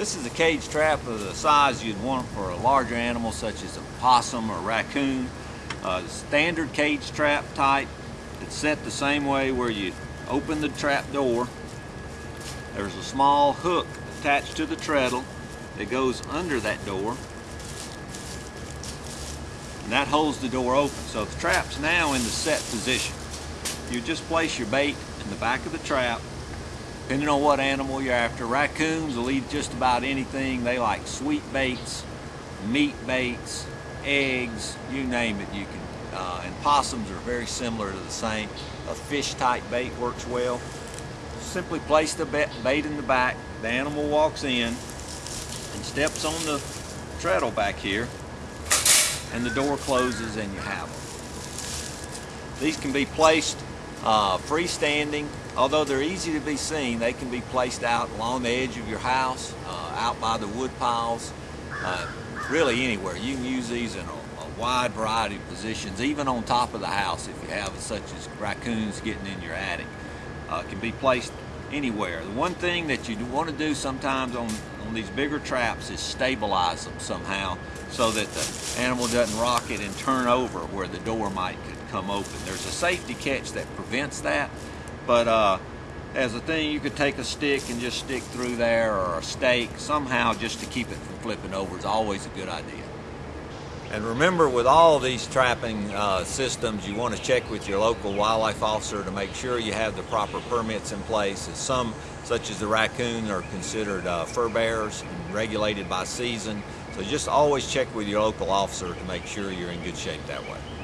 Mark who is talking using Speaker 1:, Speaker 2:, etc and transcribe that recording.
Speaker 1: This is a cage trap of the size you'd want for a larger animal such as a possum or raccoon. Uh, standard cage trap type. It's set the same way where you open the trap door. There's a small hook attached to the treadle that goes under that door. And that holds the door open. So the trap's now in the set position. You just place your bait in the back of the trap depending on what animal you're after. Raccoons will eat just about anything. They like sweet baits, meat baits, eggs, you name it, you can. Uh, and possums are very similar to the same. A fish type bait works well. Simply place the bait in the back. The animal walks in and steps on the treadle back here and the door closes and you have them. These can be placed uh, freestanding Although they're easy to be seen, they can be placed out along the edge of your house, uh, out by the wood piles, uh, really anywhere. You can use these in a, a, wide variety of positions, even on top of the house if you have such as raccoons getting in your attic. Uh, can be placed anywhere. The one thing that you want to do sometimes on, on these bigger traps is stabilize them somehow so that the animal doesn't rock it and turn over where the door might come open. There's a safety catch that prevents that, but uh, as a thing, you could take a stick and just stick through there or a stake somehow just to keep it from flipping over is always a good idea. And remember with all these trapping uh, systems, you want to check with your local wildlife officer to make sure you have the proper permits in place. As some, such as the raccoon, are considered uh, fur bearers and regulated by season. So just always check with your local officer to make sure you're in good shape that way.